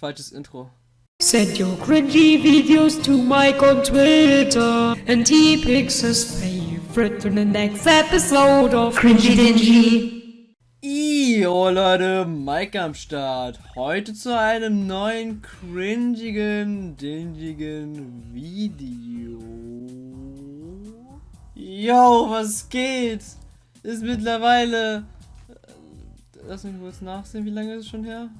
falsches Intro. Send your cringy videos to Mike on Twitter, and he picks his favorite in the next episode of Cringy Dingy. Io Leute, Mike am Start. Heute zu einem neuen cringigen, dingigen Video. Yo, was geht? Ist mittlerweile... äh, Lass mich kurz nachsehen, wie lange ist es schon her?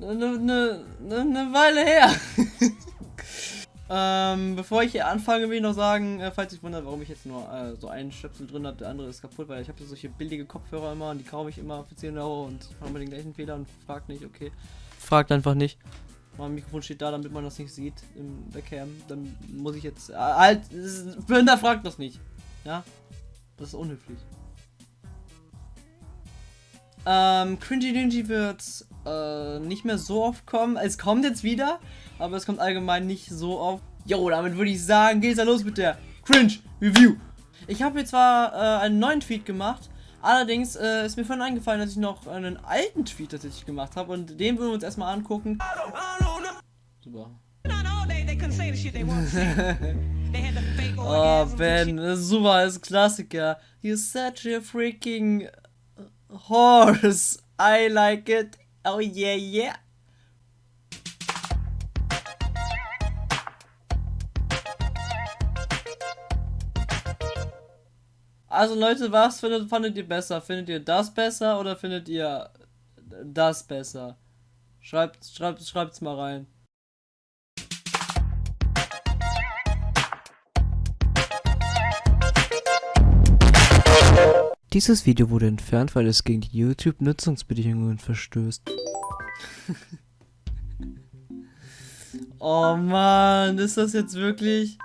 Eine ne, ne, ne Weile her. ähm, bevor ich hier anfange, will ich noch sagen, äh, falls ich wundert, warum ich jetzt nur äh, so einen Stöpsel drin habe, der andere ist kaputt, weil ich habe solche billige Kopfhörer immer und die kaufe ich immer für 10 Euro und haben wir den gleichen Fehler und fragt nicht, okay. Fragt einfach nicht. Mein Mikrofon steht da, damit man das nicht sieht in der Cam. Dann muss ich jetzt. Äh, halt, Blinder fragt das nicht. Ja? Das ist unhöflich. Ähm, Cringy Dingy wird äh, nicht mehr so oft kommen. Es kommt jetzt wieder, aber es kommt allgemein nicht so oft. Jo, damit würde ich sagen, geht's da los mit der Cringe Review. Ich habe hier zwar äh, einen neuen Tweet gemacht, allerdings äh, ist mir vorhin eingefallen, dass ich noch einen alten Tweet tatsächlich gemacht habe und den würden wir uns erstmal angucken. Super. oh, Ben, super, ist Klassiker. You're such a freaking horse. I like it. Oh yeah, yeah. Also Leute, was findet, fandet ihr besser? Findet ihr das besser oder findet ihr das besser? Schreibt, schreibt, schreibt's mal rein. Dieses Video wurde entfernt, weil es gegen die YouTube-Nutzungsbedingungen verstößt. oh Mann, ist das jetzt wirklich...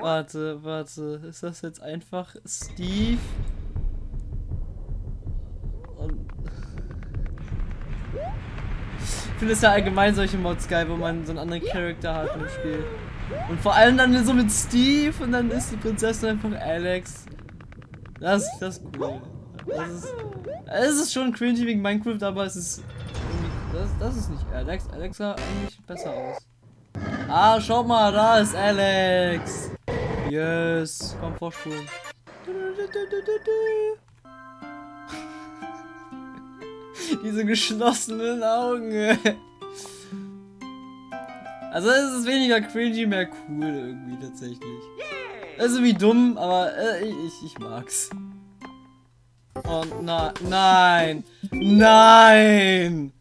Warte, warte, ist das jetzt einfach Steve? Und ich finde es ja allgemein solche Mods geil, wo man so einen anderen Charakter hat im Spiel. Und vor allem dann so mit Steve und dann ist die Prinzessin einfach Alex. Das, das ist cool. Das ist, es ist schon cringy wegen Minecraft, aber es ist das, das ist nicht Alex. Alex sah eigentlich besser aus. Ah, schau mal, da ist Alex. Yes, komm vorspulen. Diese geschlossenen Augen. Also es ist weniger cringy, mehr cool irgendwie tatsächlich. Also wie dumm, aber äh, ich, ich mag's. Oh na, nein. Nein.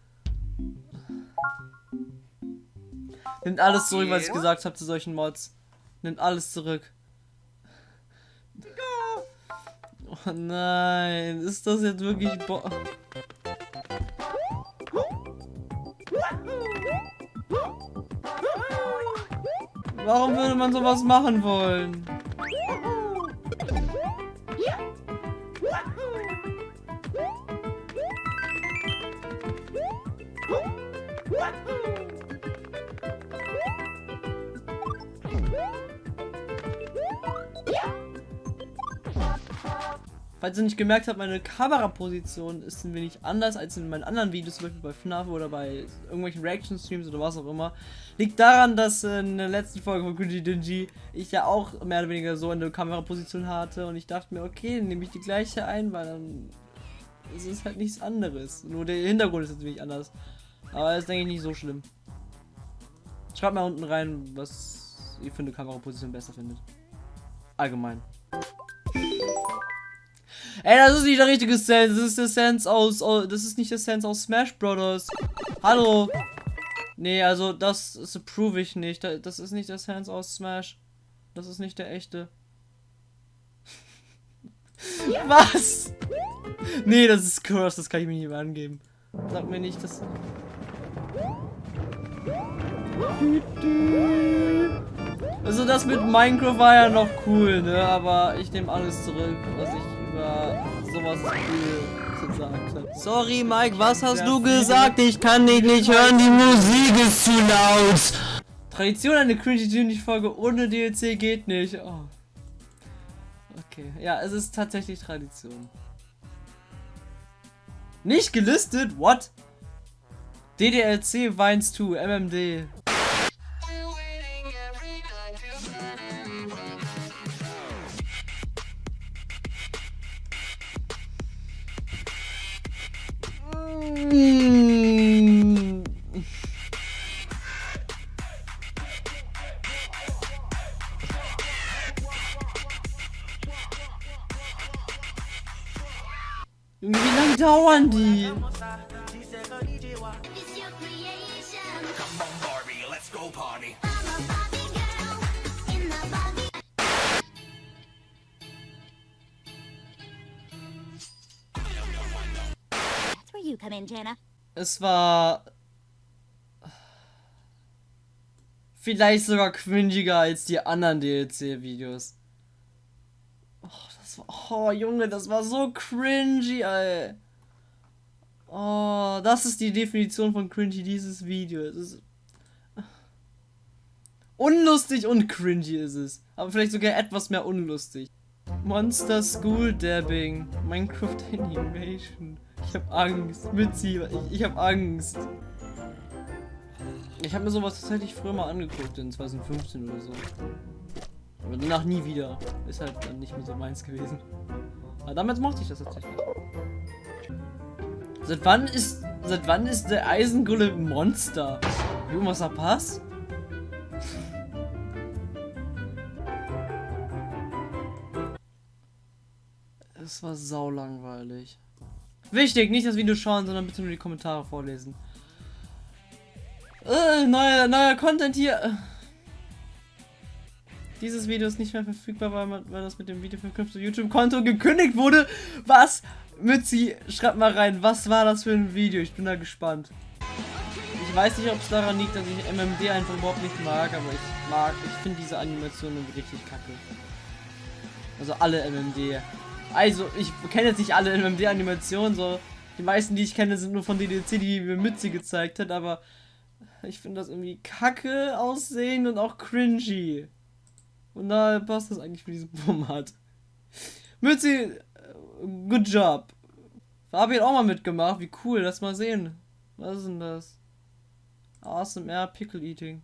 Nimmt alles zurück, was ich gesagt habe zu solchen Mods. Nimmt alles zurück. Oh nein, ist das jetzt wirklich bo Warum würde man sowas machen wollen? Falls ihr nicht gemerkt habt, meine Kameraposition ist ein wenig anders als in meinen anderen Videos, zum Beispiel bei FNAF oder bei irgendwelchen Reaction-Streams oder was auch immer. Liegt daran, dass in der letzten Folge von Cringy Dingy ich ja auch mehr oder weniger so eine Kameraposition hatte und ich dachte mir, okay, dann nehme ich die gleiche ein, weil dann ist es halt nichts anderes. Nur der Hintergrund ist wenig anders. Aber das ist, denke ich, nicht so schlimm. Schreibt mal unten rein, was ihr für eine Kameraposition besser findet. Allgemein. Ey, das ist nicht der richtige Sense. Das ist der Sense aus, aus. Das ist nicht der Sense aus Smash Brothers. Hallo. Nee, also das, das approve ich nicht. Das ist nicht der Sense aus Smash. Das ist nicht der echte. Was? Nee, das ist Curse. Das kann ich mir nicht mehr angeben. Sag mir nicht, dass. Also das mit Minecraft war ja noch cool, ne? Aber ich nehme alles zurück, was ich über sowas gesagt habe. Sorry, Mike, was hast du gesagt? Ich kann dich nicht hören, die Musik ist zu laut. Tradition, eine Cringy Folge ohne DLC geht nicht. Oh. Okay, ja, es ist tatsächlich Tradition. Nicht gelistet? What? DDLC Vines 2, MMD. You come in, Jana. Es war vielleicht sogar cringiger als die anderen DLC-Videos. Oh, das war, oh Junge, das war so cringy, ey. Oh, das ist die Definition von cringy dieses Video. Es ist unlustig und cringy ist es, aber vielleicht sogar etwas mehr unlustig. Monster School Dabbing, Minecraft Animation. Ich hab Angst, Mitzi, ich, ich hab Angst. Ich habe mir sowas tatsächlich früher mal angeguckt, in 2015 oder so. Aber danach nie wieder. Ist halt dann nicht mehr so meins gewesen. Aber damals mochte ich das tatsächlich. Seit wann ist. Seit wann ist der Eisengolem ein Monster? Irgendwas Pass? Es war saulangweilig. Wichtig, nicht das Video schauen, sondern bitte nur die Kommentare vorlesen. Äh, neuer, neuer Content hier. Dieses Video ist nicht mehr verfügbar, weil, man, weil das mit dem Video verknüpfte YouTube-Konto gekündigt wurde. Was? Mützi, schreibt mal rein, was war das für ein Video? Ich bin da gespannt. Ich weiß nicht, ob es daran liegt, dass ich MMD einfach überhaupt nicht mag, aber ich mag, ich finde diese Animationen richtig kacke. Also alle MMD. Also, ich kenne jetzt nicht alle MMD-Animationen, so. Die meisten, die ich kenne, sind nur von DDC, die mir Mützi gezeigt hat, aber ich finde das irgendwie kacke aussehen und auch cringy. Und da passt das eigentlich für diesen Format. Mützi, äh, good job. Fabi hat auch mal mitgemacht, wie cool, lass mal sehen. Was ist denn das? ASMR Pickle Eating.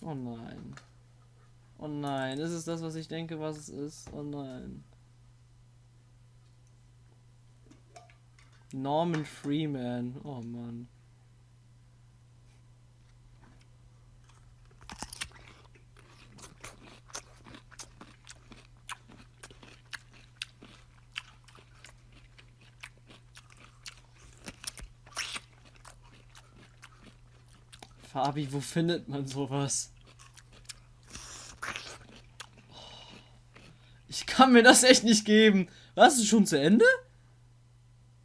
Oh nein. Oh nein, ist es das, was ich denke, was es ist? Oh nein. Norman Freeman. Oh Mann. Fabi, wo findet man sowas? Ich kann mir das echt nicht geben. Was ist schon zu Ende?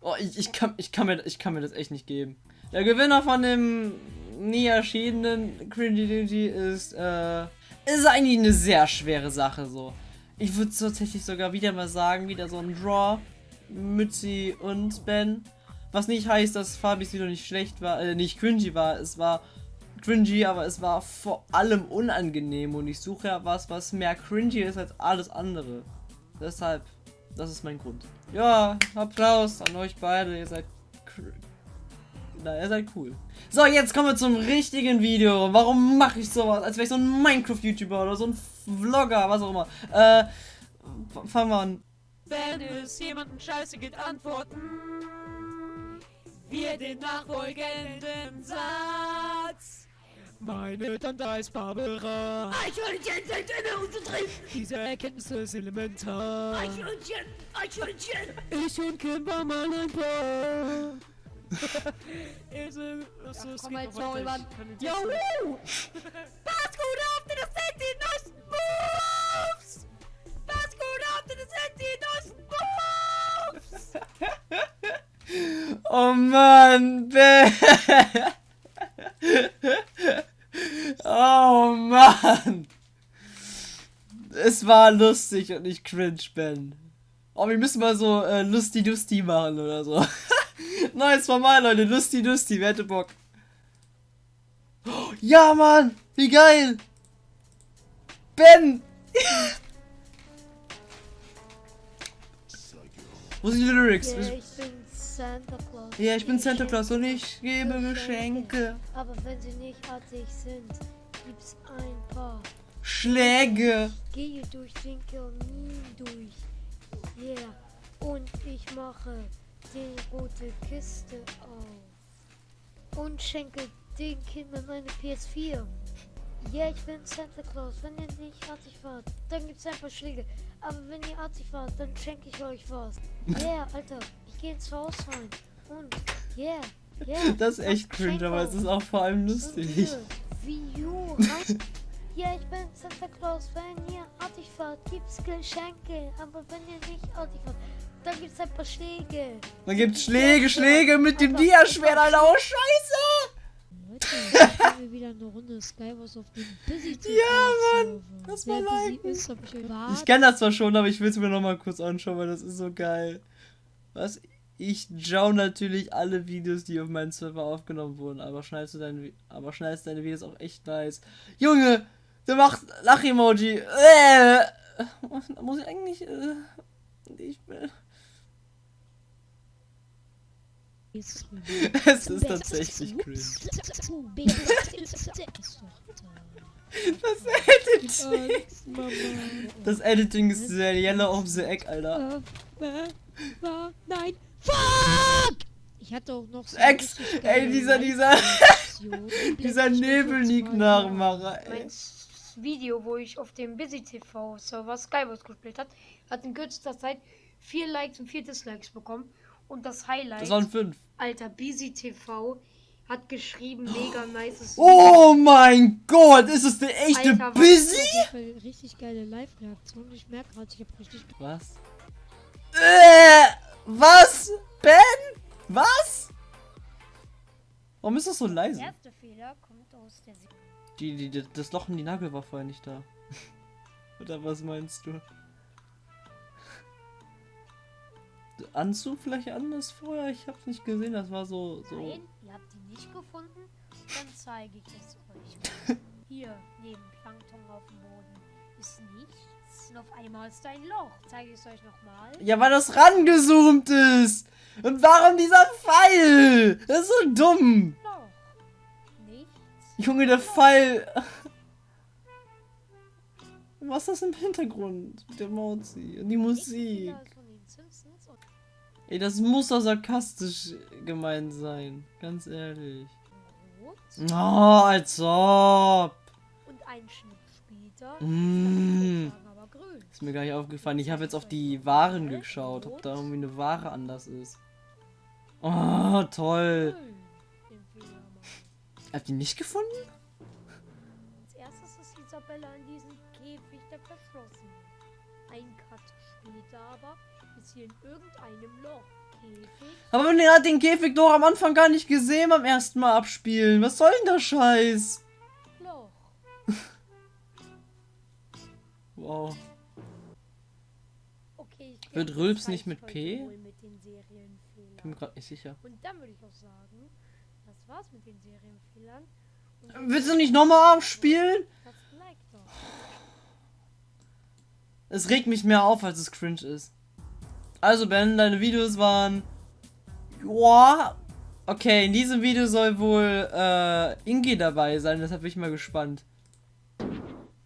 Oh, ich, ich, kann, ich, kann mir, ich kann mir das echt nicht geben. Der Gewinner von dem nie erschienenen Cringy Dingy ist, äh, ist eigentlich eine sehr schwere Sache so. Ich würde tatsächlich sogar wieder mal sagen, wieder so ein Draw. Mützi und Ben. Was nicht heißt, dass Fabis Video nicht schlecht war, äh, nicht cringy war. Es war cringy, aber es war vor allem unangenehm und ich suche ja was, was mehr cringy ist als alles andere. Deshalb, das ist mein Grund. Ja, Applaus an euch beide, ihr seid na, ihr seid cool. So, jetzt kommen wir zum richtigen Video. Warum mache ich sowas? Als wäre ich so ein Minecraft-YouTuber oder so ein Vlogger, was auch immer. Äh, fangen wir an. Wenn es jemandem scheiße geht, antworten wir den nachfolgenden Satz. Meine Tante heißt Barbara. Eichhörnchen sind in der drin. Diese Erkenntnis ist elementar. Eichhörnchen, Eichhörnchen. Ich und Kim war mal ein Paar. Ilse, was ist komm jetzt mal, Mann. Jo! Pass gut auf, denn das sind die neuesten Moves! Pass gut auf, denn das sind die neuesten Moves! Oh Mann, Ben. Oh Mann. Es war lustig und nicht cringe, Ben. Oh, wir müssen mal so äh, Lusti-Dusti machen oder so. Neues Format, Leute. Lusti-Dusti. Wer hätte Bock? Oh, ja, Mann. Wie geil. Ben. Wo sind die Lyrics? Ich bin's, Santa Claus. Ja, ich bin Santa Claus und ich gebe Geschenke. Aber wenn sie nicht artig sind, gibt's ein paar. Schläge. Gehe durch den Kamin durch. Yeah. Und ich mache die rote Kiste auf. Und schenke den Kindern eine PS4. Ja, ich bin Santa Claus. Wenn ihr nicht artig wart, dann gibt's ein paar Schläge. Aber wenn ihr artig wart, dann schenke ich euch was. Yeah, Alter, ich gehe ins Haus rein. Und, yeah, yeah. Das ist echt cringe, aber es ist auch vor allem lustig. Wie you. Ja, ich bin Santa Claus. Wenn ihr artig fahrt, gibt's Geschenke. Aber wenn ihr nicht artig fahrt, dann gibt's ein paar Schläge. Man gibt Schläge, Schläge mit dem Diaschwert, Alter. Oh, scheiße. Leute, ich spiele wieder eine Runde Skywars auf dem Busy Ja, Mann, das war liken. ist, ich kenne das zwar schon, aber ich will es mir noch mal kurz anschauen, weil das ist so geil. Was? Ich schaue natürlich alle Videos, die auf meinem Server aufgenommen wurden, aber schneidest du deine, aber schneidest deine Videos auch echt nice. Junge, der macht Lach-Emoji. Äh, da muss ich eigentlich, äh, ich will. Es ist tatsächlich cringe. Das Editing. Das Editing ist sehr yellow of the egg, Alter. Nein. Fuck! Ich hatte auch noch so Ex, ey, dieser, dieser, dieser blende ich mir kurz Nebelnik mal Nachmacher, ey. Video, wo ich auf dem Busy TV Server Skywars gespielt hat, hat in kürzester Zeit vier Likes und vier Dislikes bekommen. Und das Highlight, Das waren fünf. Alter, Busy TV hat geschrieben, mega nice. Oh mein Gott, ist es der echte Alter, Busy? Fall richtig geile Live-Reaktion. Ich merke gerade, ich habe richtig. Was? Äh, was? Ben? Was? Warum ist das so leise? erste Fehler kommt aus der Die, die, die, das Loch in die Nagel war vorher nicht da. Oder was meinst du? Anzug vielleicht anders vorher? Ich hab's nicht gesehen, das war so. so. Nein, ihr habt die nicht gefunden? Dann zeige ich es euch. Hier, neben Plankton auf dem Boden, ist nichts. Und auf einmal ist ein Loch. Zeige ich es euch nochmal. Ja, weil das rangezoomt ist! Und warum dieser Pfeil? Das ist so dumm! Loch. Junge, der Pfeil. Was ist das im Hintergrund? Der Mozi. Und die Musik. Ey, das muss doch sarkastisch gemeint sein. Ganz ehrlich. Oh, als ob. Und ein Schnitt später. Ist mir gar nicht aufgefallen. Ich habe jetzt auf die Waren geschaut, ob da irgendwie eine Ware anders ist. Oh, toll. Habt ihr nicht gefunden? Als erstes ist Isabella in diesem Käfig, der verschlossen. Ein Cut später aber ist hier in irgendeinem Loch. Käfig, Aber man hat den Käfig doch am Anfang gar nicht gesehen beim ersten Mal abspielen. Was soll denn der Scheiß? Loch. Wow. Okay, ich Wird Rülps nicht mit P? Mit. Bin mir gerade nicht sicher. Und dann würde ich auch sagen, das war's mit den Serienfehlern. Willst du nicht nochmal abspielen? das Like doch. Es regt mich mehr auf, als es cringe ist. Also Ben, deine Videos waren... Joa. Okay, in diesem Video soll wohl äh, Ingi dabei sein, deshalb bin ich mal gespannt.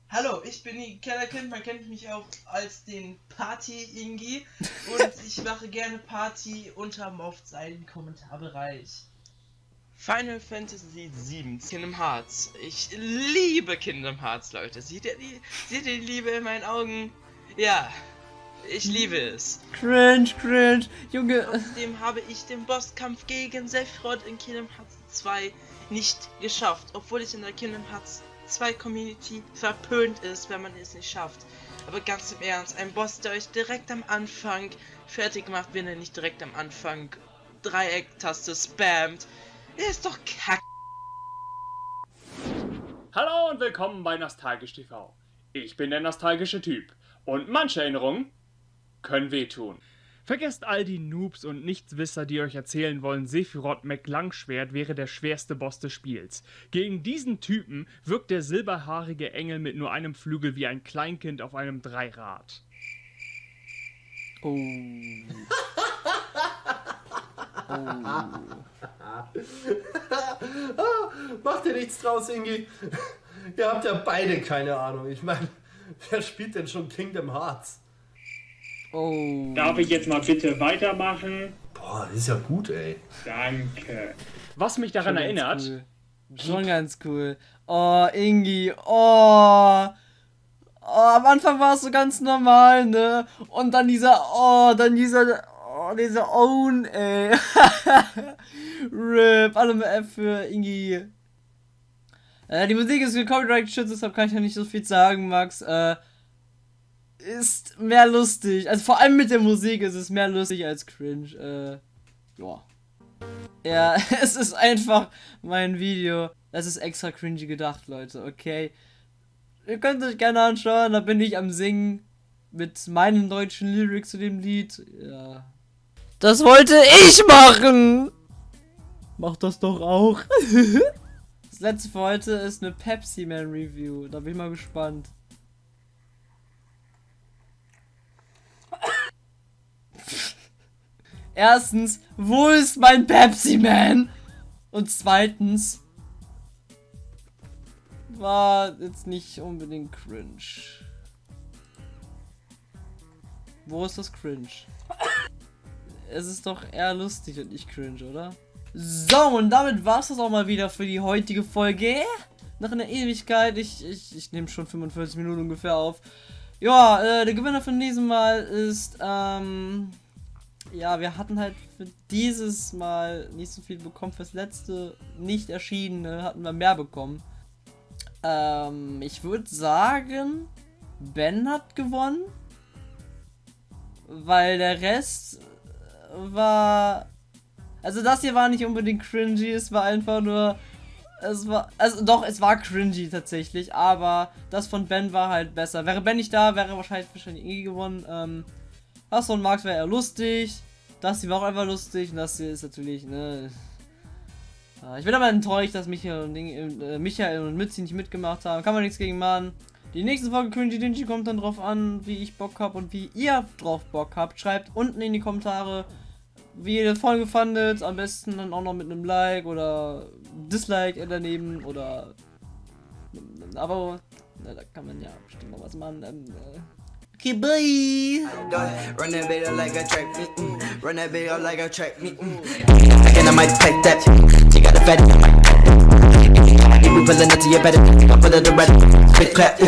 Hallo, ich bin die Kellerkind, man kennt mich auch als den Party-Ingi und ich mache gerne Party unter Moft seinen Kommentarbereich. Final Fantasy VII, Kingdom Hearts. Ich liebe Kingdom Hearts, Leute. Seht ihr die, seht ihr die Liebe in meinen Augen? Ja, ich liebe es. Cringe, cringe. Junge. Trotzdem habe ich den Bosskampf gegen Sephiroth in Kingdom Hearts 2 nicht geschafft, obwohl es in der Kingdom Hearts 2 Community verpönt ist, wenn man es nicht schafft. Aber ganz im Ernst, ein Boss, der euch direkt am Anfang fertig macht, wenn er nicht direkt am Anfang Dreiecktaste spammt, der ist doch kack. Hallo und willkommen bei Nostalgisch TV. Ich bin der nostalgische Typ und manche Erinnerungen können wehtun. Vergesst all die Noobs und Nichtswisser, die euch erzählen wollen, Sephiroth McLangschwert wäre der schwerste Boss des Spiels. Gegen diesen Typen wirkt der silberhaarige Engel mit nur einem Flügel wie ein Kleinkind auf einem Dreirad. Oh. Mach dir nichts draus, Ingi. Ihr habt ja beide keine Ahnung. Ich meine, wer spielt denn schon Kingdom Hearts? Oh. Darf ich jetzt mal bitte weitermachen? Boah, das ist ja gut, ey. Danke. Was mich daran Schon ganz erinnert, Cool. Schon ganz cool. Oh, Ingi. Oh. oh. Am Anfang war es so ganz normal, ne? Und dann dieser, oh, dann dieser, oh, dieser Own, ey. Rip. Alle F für Ingi. Äh, die Musik ist copyright geschützt, deshalb kann ich ja nicht so viel sagen, Max. Äh, ist mehr lustig. Also vor allem mit der Musik ist es mehr lustig als cringe. Äh, ja. Ja, es ist einfach mein Video. Das ist extra cringy gedacht, Leute, okay? Ihr könnt euch gerne anschauen, da bin ich am Singen mit meinen deutschen Lyrics zu dem Lied. Ja. Das wollte ich machen! Mach das doch auch. das letzte für heute ist eine Pepsi Man Review. Da bin ich mal gespannt. Erstens, wo ist mein Pepsi Man? Und zweitens, war jetzt nicht unbedingt cringe. Wo ist das cringe? Es ist doch eher lustig und nicht cringe, oder? So, und damit war es das auch mal wieder für die heutige Folge. Nach einer Ewigkeit, ich, ich, ich nehme schon 45 Minuten ungefähr auf. Ja, äh, der Gewinner von diesem Mal ist, ähm, ja, wir hatten halt für dieses Mal nicht so viel bekommen. Fürs letzte nicht erschienene hatten wir mehr bekommen. Ähm, ich würde sagen, Ben hat gewonnen. Weil der Rest war. Also das hier war nicht unbedingt cringy, es war einfach nur. Es war. Also doch, es war cringy tatsächlich, aber das von Ben war halt besser. Wäre Ben nicht da, wäre wahrscheinlich wahrscheinlich eh gewonnen. Ähm, Hasso und Max wäre eher lustig. Das hier war auch einfach lustig und das hier ist natürlich, ne. Ah, Ich bin aber enttäuscht, dass Michael und, äh, Michael und Mitzi nicht mitgemacht haben. Kann man nichts gegen machen. Die nächste Folge Cringy Dingy kommt dann drauf an, wie ich Bock habe und wie ihr drauf Bock habt. Schreibt unten in die Kommentare, wie ihr die Folge fandet. Am besten dann auch noch mit einem Like oder Dislike daneben oder einem Abo. Na, da kann man ja bestimmt noch was machen. Ähm, äh. Okay, bye! Run that up like a track meet. Mm. Run that up like a track meet. Mm. And I might take that. She got a fat. If we pulling up to your better, I pull her the red. Big clap. Ooh.